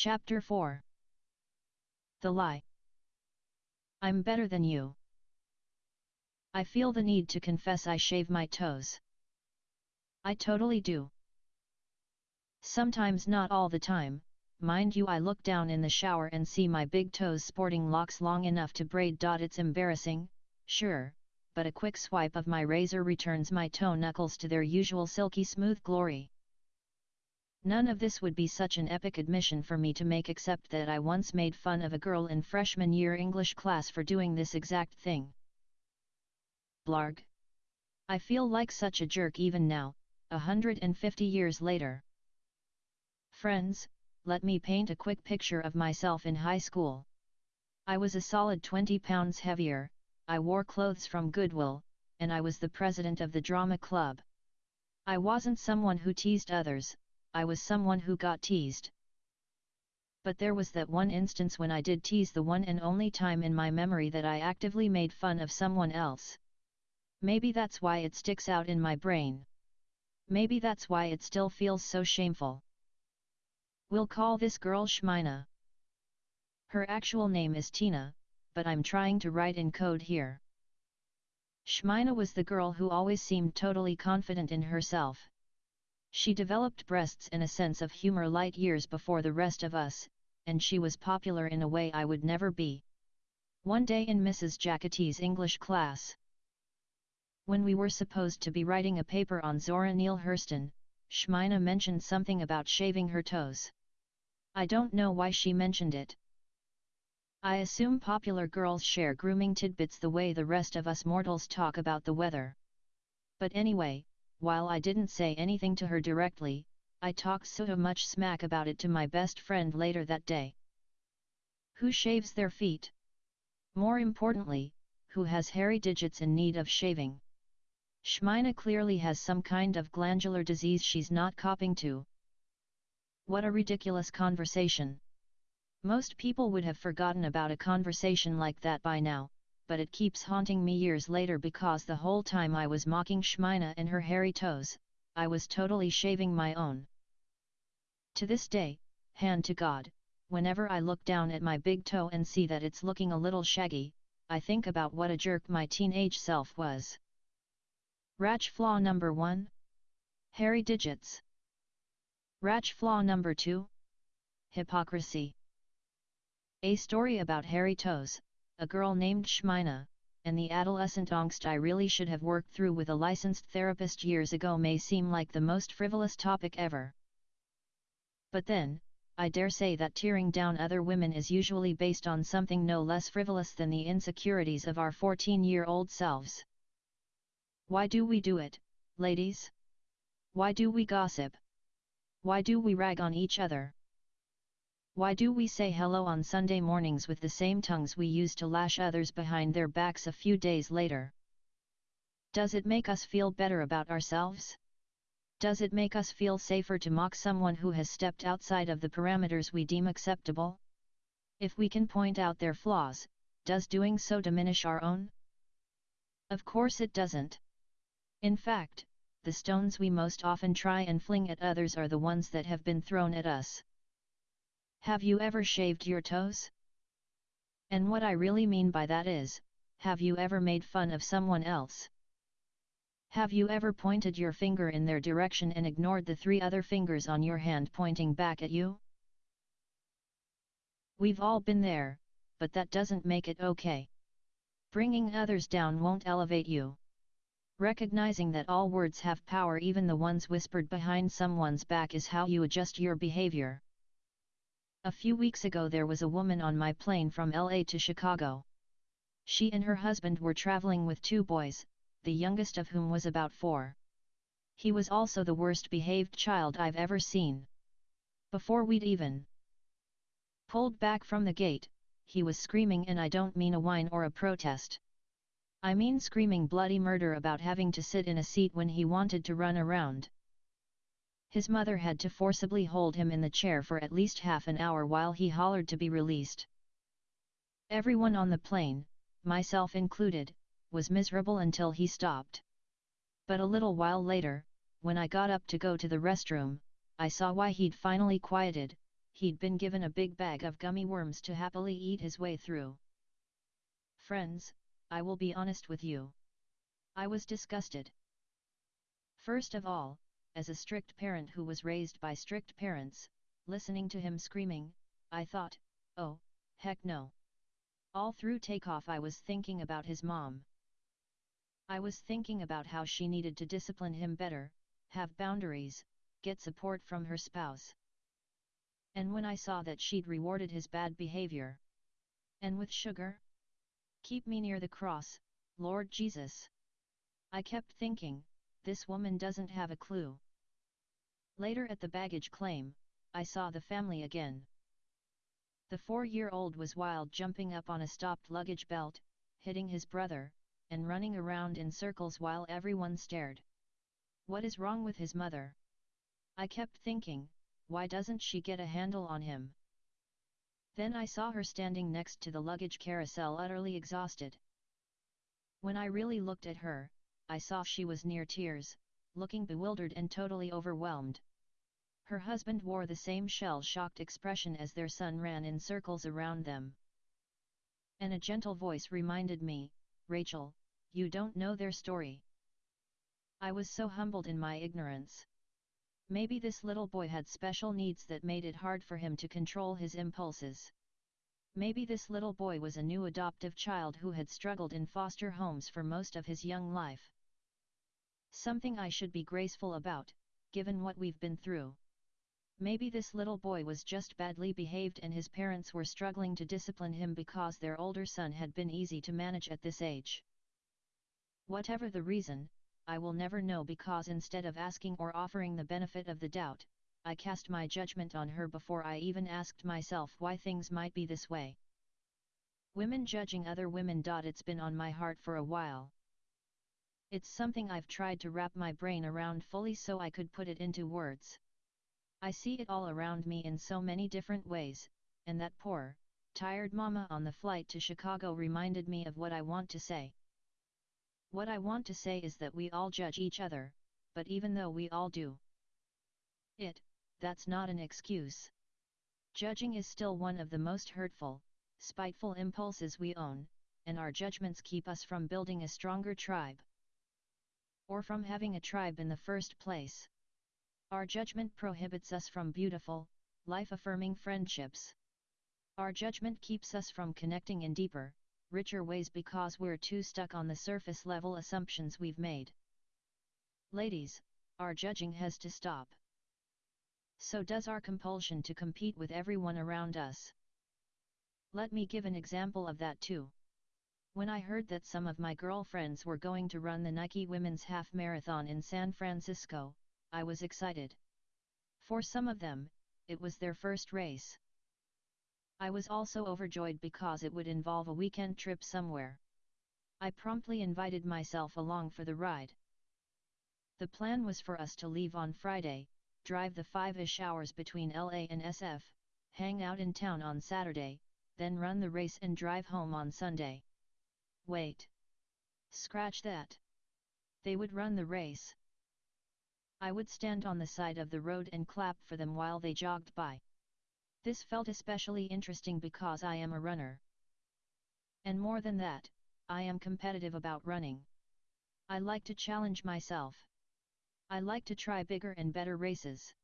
Chapter 4 The Lie I'm better than you. I feel the need to confess I shave my toes. I totally do. Sometimes not all the time, mind you I look down in the shower and see my big toes sporting locks long enough to braid. It's embarrassing, sure, but a quick swipe of my razor returns my toe knuckles to their usual silky smooth glory. None of this would be such an epic admission for me to make except that I once made fun of a girl in freshman year English class for doing this exact thing. Blarg. I feel like such a jerk even now, a hundred and fifty years later. Friends, let me paint a quick picture of myself in high school. I was a solid 20 pounds heavier, I wore clothes from Goodwill, and I was the president of the drama club. I wasn't someone who teased others, I was someone who got teased. But there was that one instance when I did tease the one and only time in my memory that I actively made fun of someone else. Maybe that's why it sticks out in my brain. Maybe that's why it still feels so shameful. We'll call this girl Shmina. Her actual name is Tina, but I'm trying to write in code here. Shmina was the girl who always seemed totally confident in herself. She developed breasts and a sense of humor light years before the rest of us, and she was popular in a way I would never be. One day in Mrs. Jackety's English class. When we were supposed to be writing a paper on Zora Neale Hurston, Shmina mentioned something about shaving her toes. I don't know why she mentioned it. I assume popular girls share grooming tidbits the way the rest of us mortals talk about the weather. But anyway, while I didn't say anything to her directly, I talked so much smack about it to my best friend later that day. Who shaves their feet? More importantly, who has hairy digits in need of shaving? Shmina clearly has some kind of glandular disease she's not copping to. What a ridiculous conversation! Most people would have forgotten about a conversation like that by now, but it keeps haunting me years later because the whole time I was mocking Shmina and her hairy toes, I was totally shaving my own. To this day, hand to God, whenever I look down at my big toe and see that it's looking a little shaggy, I think about what a jerk my teenage self was. Rach flaw number 1? Hairy digits. Rach flaw number 2? Hypocrisy. A story about hairy toes, a girl named Shmina, and the adolescent angst I really should have worked through with a licensed therapist years ago may seem like the most frivolous topic ever. But then, I dare say that tearing down other women is usually based on something no less frivolous than the insecurities of our 14-year-old selves. Why do we do it, ladies? Why do we gossip? Why do we rag on each other? Why do we say hello on Sunday mornings with the same tongues we use to lash others behind their backs a few days later? Does it make us feel better about ourselves? Does it make us feel safer to mock someone who has stepped outside of the parameters we deem acceptable? If we can point out their flaws, does doing so diminish our own? Of course it doesn't. In fact, the stones we most often try and fling at others are the ones that have been thrown at us. Have you ever shaved your toes? And what I really mean by that is, have you ever made fun of someone else? Have you ever pointed your finger in their direction and ignored the three other fingers on your hand pointing back at you? We've all been there, but that doesn't make it okay. Bringing others down won't elevate you. Recognizing that all words have power even the ones whispered behind someone's back is how you adjust your behavior. A few weeks ago there was a woman on my plane from LA to Chicago. She and her husband were traveling with two boys, the youngest of whom was about four. He was also the worst behaved child I've ever seen. Before we'd even pulled back from the gate, he was screaming and I don't mean a whine or a protest. I mean screaming bloody murder about having to sit in a seat when he wanted to run around. His mother had to forcibly hold him in the chair for at least half an hour while he hollered to be released. Everyone on the plane, myself included, was miserable until he stopped. But a little while later, when I got up to go to the restroom, I saw why he'd finally quieted, he'd been given a big bag of gummy worms to happily eat his way through. Friends, I will be honest with you. I was disgusted. First of all, as a strict parent who was raised by strict parents, listening to him screaming, I thought, oh, heck no. All through takeoff I was thinking about his mom. I was thinking about how she needed to discipline him better, have boundaries, get support from her spouse. And when I saw that she'd rewarded his bad behavior. And with sugar? Keep me near the cross, Lord Jesus. I kept thinking, this woman doesn't have a clue. Later at the baggage claim, I saw the family again. The four-year-old was wild jumping up on a stopped luggage belt, hitting his brother, and running around in circles while everyone stared. What is wrong with his mother? I kept thinking, why doesn't she get a handle on him? Then I saw her standing next to the luggage carousel utterly exhausted. When I really looked at her, I saw she was near tears, looking bewildered and totally overwhelmed. Her husband wore the same shell-shocked expression as their son ran in circles around them. And a gentle voice reminded me, Rachel, you don't know their story. I was so humbled in my ignorance. Maybe this little boy had special needs that made it hard for him to control his impulses. Maybe this little boy was a new adoptive child who had struggled in foster homes for most of his young life. Something I should be graceful about, given what we've been through. Maybe this little boy was just badly behaved and his parents were struggling to discipline him because their older son had been easy to manage at this age. Whatever the reason, I will never know because instead of asking or offering the benefit of the doubt, I cast my judgment on her before I even asked myself why things might be this way. Women judging other women. It's been on my heart for a while. It's something I've tried to wrap my brain around fully so I could put it into words. I see it all around me in so many different ways, and that poor, tired mama on the flight to Chicago reminded me of what I want to say. What I want to say is that we all judge each other, but even though we all do it, that's not an excuse. Judging is still one of the most hurtful, spiteful impulses we own, and our judgments keep us from building a stronger tribe. Or from having a tribe in the first place. Our judgment prohibits us from beautiful, life-affirming friendships. Our judgment keeps us from connecting in deeper, richer ways because we're too stuck on the surface level assumptions we've made. Ladies, our judging has to stop. So does our compulsion to compete with everyone around us. Let me give an example of that too. When I heard that some of my girlfriends were going to run the Nike Women's Half Marathon in San Francisco, I was excited. For some of them, it was their first race. I was also overjoyed because it would involve a weekend trip somewhere. I promptly invited myself along for the ride. The plan was for us to leave on Friday, drive the five-ish hours between LA and SF, hang out in town on Saturday, then run the race and drive home on Sunday. Wait. Scratch that. They would run the race. I would stand on the side of the road and clap for them while they jogged by. This felt especially interesting because I am a runner. And more than that, I am competitive about running. I like to challenge myself. I like to try bigger and better races.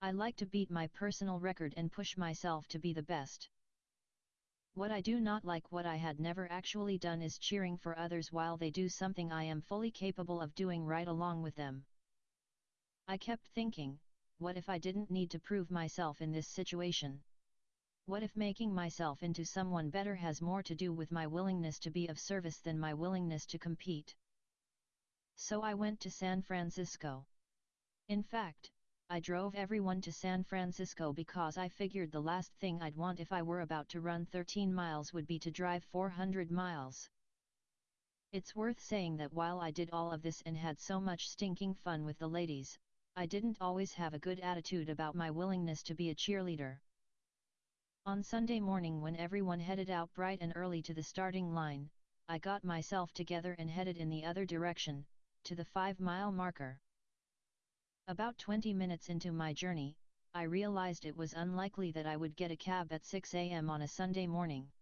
I like to beat my personal record and push myself to be the best. What I do not like what I had never actually done is cheering for others while they do something I am fully capable of doing right along with them. I kept thinking, what if I didn't need to prove myself in this situation? What if making myself into someone better has more to do with my willingness to be of service than my willingness to compete? So I went to San Francisco. In fact, I drove everyone to San Francisco because I figured the last thing I'd want if I were about to run 13 miles would be to drive 400 miles. It's worth saying that while I did all of this and had so much stinking fun with the ladies, I didn't always have a good attitude about my willingness to be a cheerleader. On Sunday morning when everyone headed out bright and early to the starting line, I got myself together and headed in the other direction, to the five-mile marker. About 20 minutes into my journey, I realized it was unlikely that I would get a cab at 6 am on a Sunday morning.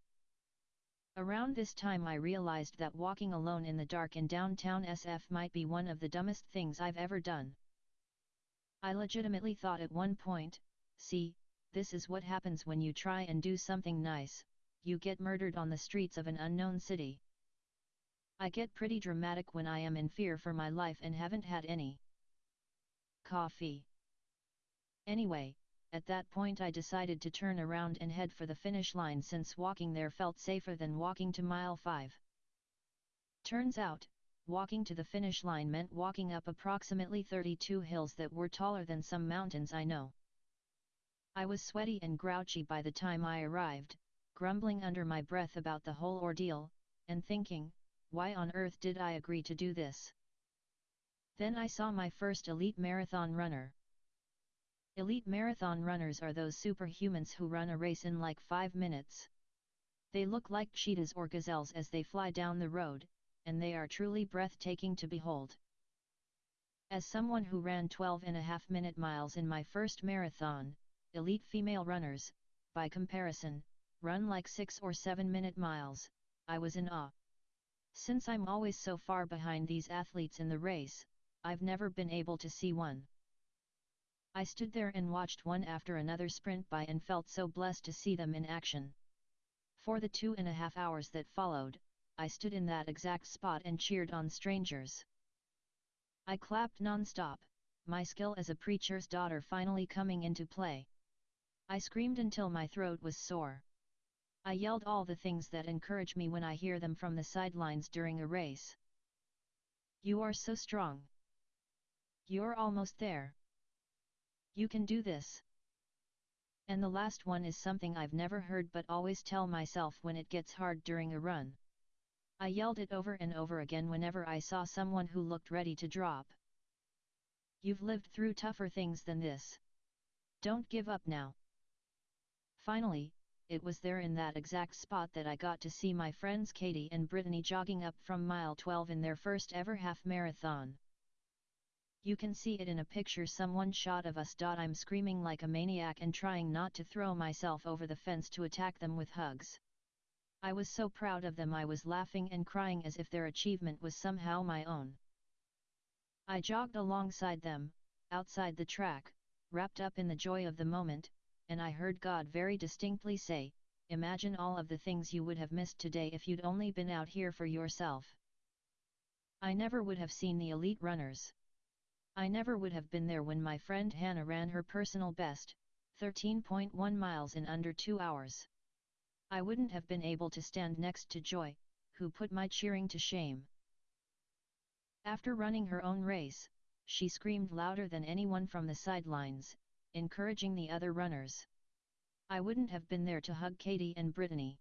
Around this time I realized that walking alone in the dark in downtown SF might be one of the dumbest things I've ever done. I legitimately thought at one point, see, this is what happens when you try and do something nice, you get murdered on the streets of an unknown city. I get pretty dramatic when I am in fear for my life and haven't had any coffee. Anyway, at that point I decided to turn around and head for the finish line since walking there felt safer than walking to mile 5. Turns out, walking to the finish line meant walking up approximately 32 hills that were taller than some mountains I know. I was sweaty and grouchy by the time I arrived, grumbling under my breath about the whole ordeal, and thinking, why on earth did I agree to do this? Then I saw my first elite marathon runner. Elite marathon runners are those superhumans who run a race in like 5 minutes. They look like cheetahs or gazelles as they fly down the road, and they are truly breathtaking to behold. As someone who ran 12 and a half minute miles in my first marathon, elite female runners, by comparison, run like 6 or 7 minute miles, I was in awe. Since I'm always so far behind these athletes in the race, I've never been able to see one. I stood there and watched one after another sprint by and felt so blessed to see them in action. For the two and a half hours that followed, I stood in that exact spot and cheered on strangers. I clapped non-stop, my skill as a preacher's daughter finally coming into play. I screamed until my throat was sore. I yelled all the things that encourage me when I hear them from the sidelines during a race. You are so strong. You're almost there. You can do this. And the last one is something I've never heard but always tell myself when it gets hard during a run. I yelled it over and over again whenever I saw someone who looked ready to drop. You've lived through tougher things than this. Don't give up now. Finally, it was there in that exact spot that I got to see my friends Katie and Brittany jogging up from mile 12 in their first ever half marathon. You can see it in a picture someone shot of us. I'm screaming like a maniac and trying not to throw myself over the fence to attack them with hugs. I was so proud of them I was laughing and crying as if their achievement was somehow my own. I jogged alongside them, outside the track, wrapped up in the joy of the moment, and I heard God very distinctly say, Imagine all of the things you would have missed today if you'd only been out here for yourself. I never would have seen the elite runners. I never would have been there when my friend Hannah ran her personal best, 13.1 miles in under two hours. I wouldn't have been able to stand next to Joy, who put my cheering to shame. After running her own race, she screamed louder than anyone from the sidelines, encouraging the other runners. I wouldn't have been there to hug Katie and Brittany.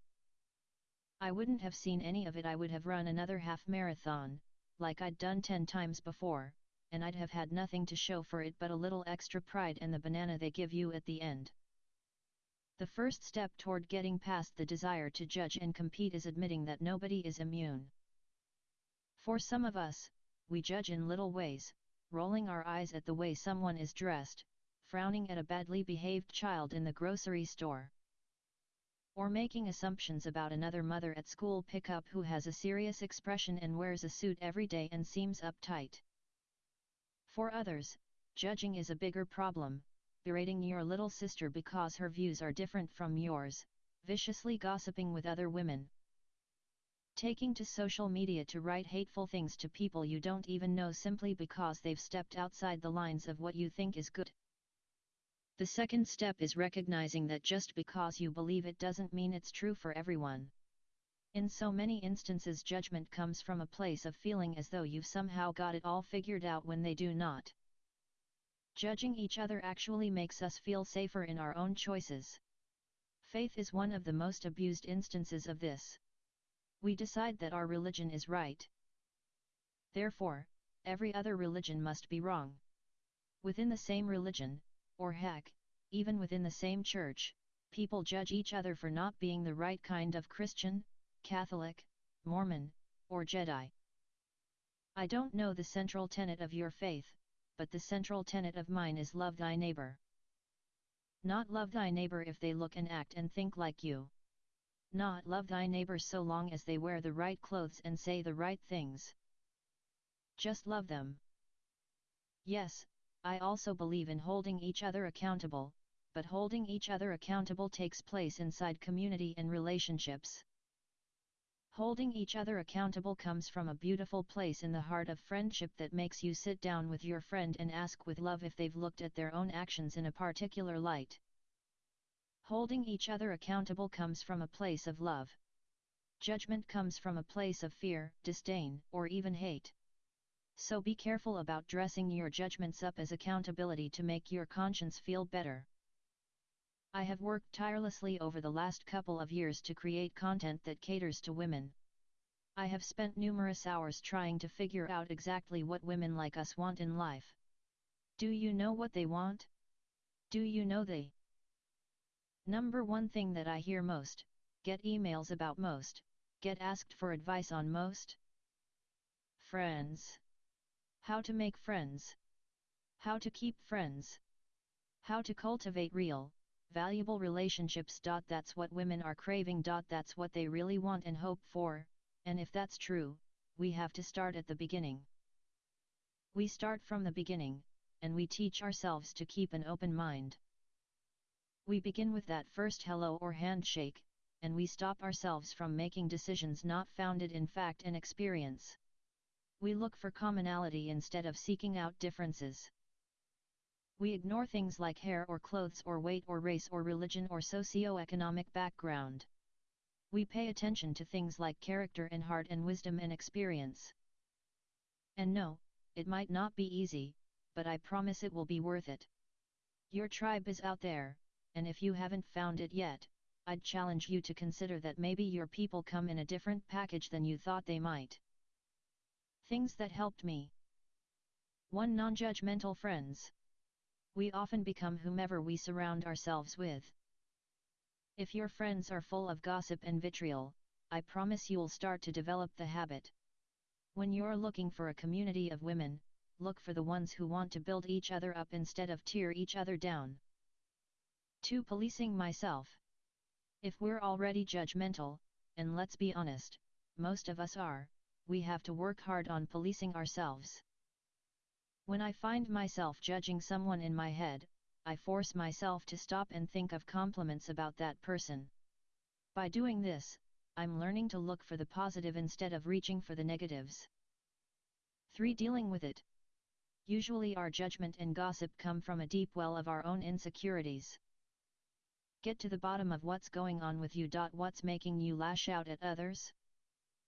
I wouldn't have seen any of it I would have run another half marathon, like I'd done ten times before, and I'd have had nothing to show for it but a little extra pride and the banana they give you at the end. The first step toward getting past the desire to judge and compete is admitting that nobody is immune. For some of us, we judge in little ways, rolling our eyes at the way someone is dressed, frowning at a badly behaved child in the grocery store. Or making assumptions about another mother at school pickup who has a serious expression and wears a suit every day and seems uptight. For others, judging is a bigger problem, berating your little sister because her views are different from yours, viciously gossiping with other women. Taking to social media to write hateful things to people you don't even know simply because they've stepped outside the lines of what you think is good. The second step is recognizing that just because you believe it doesn't mean it's true for everyone. In so many instances judgment comes from a place of feeling as though you've somehow got it all figured out when they do not. Judging each other actually makes us feel safer in our own choices. Faith is one of the most abused instances of this. We decide that our religion is right. Therefore, every other religion must be wrong. Within the same religion, or heck, even within the same church, people judge each other for not being the right kind of Christian, Catholic, Mormon, or Jedi. I don't know the central tenet of your faith, but the central tenet of mine is love thy neighbor. Not love thy neighbor if they look and act and think like you. Not love thy neighbor so long as they wear the right clothes and say the right things. Just love them. Yes, I also believe in holding each other accountable, but holding each other accountable takes place inside community and relationships. Holding each other accountable comes from a beautiful place in the heart of friendship that makes you sit down with your friend and ask with love if they've looked at their own actions in a particular light. Holding each other accountable comes from a place of love. Judgment comes from a place of fear, disdain, or even hate. So be careful about dressing your judgments up as accountability to make your conscience feel better. I have worked tirelessly over the last couple of years to create content that caters to women. I have spent numerous hours trying to figure out exactly what women like us want in life. Do you know what they want? Do you know they? Number one thing that I hear most, get emails about most, get asked for advice on most? Friends. How to make friends. How to keep friends. How to cultivate real, valuable relationships. That's what women are craving. That's what they really want and hope for, and if that's true, we have to start at the beginning. We start from the beginning, and we teach ourselves to keep an open mind. We begin with that first hello or handshake, and we stop ourselves from making decisions not founded in fact and experience. We look for commonality instead of seeking out differences. We ignore things like hair or clothes or weight or race or religion or socio-economic background. We pay attention to things like character and heart and wisdom and experience. And no, it might not be easy, but I promise it will be worth it. Your tribe is out there, and if you haven't found it yet, I'd challenge you to consider that maybe your people come in a different package than you thought they might. Things that helped me 1. Non-judgmental friends we often become whomever we surround ourselves with. If your friends are full of gossip and vitriol, I promise you'll start to develop the habit. When you're looking for a community of women, look for the ones who want to build each other up instead of tear each other down. 2. Policing myself. If we're already judgmental, and let's be honest, most of us are, we have to work hard on policing ourselves. When I find myself judging someone in my head, I force myself to stop and think of compliments about that person. By doing this, I'm learning to look for the positive instead of reaching for the negatives. 3. Dealing with it. Usually our judgment and gossip come from a deep well of our own insecurities. Get to the bottom of what's going on with you. What's making you lash out at others?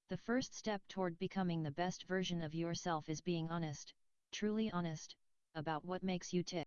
The first step toward becoming the best version of yourself is being honest, truly honest, about what makes you tick.